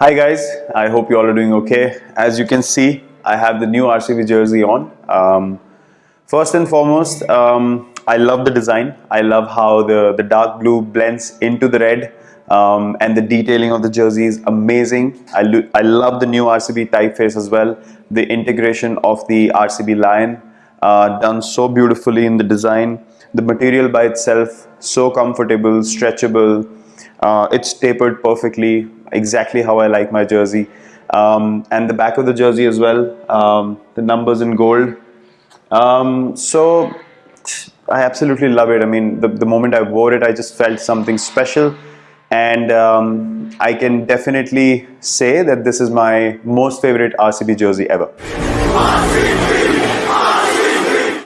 Hi guys, I hope you all are doing okay. As you can see, I have the new RCB jersey on. Um, first and foremost, um, I love the design. I love how the, the dark blue blends into the red um, and the detailing of the jersey is amazing. I, I love the new RCB typeface as well. The integration of the RCB lion uh, done so beautifully in the design. The material by itself so comfortable, stretchable. Uh, it's tapered perfectly, exactly how I like my jersey. Um, and the back of the jersey as well, um, the numbers in gold. Um, so I absolutely love it. I mean, the, the moment I wore it, I just felt something special. And um, I can definitely say that this is my most favorite RCB jersey ever. RCB!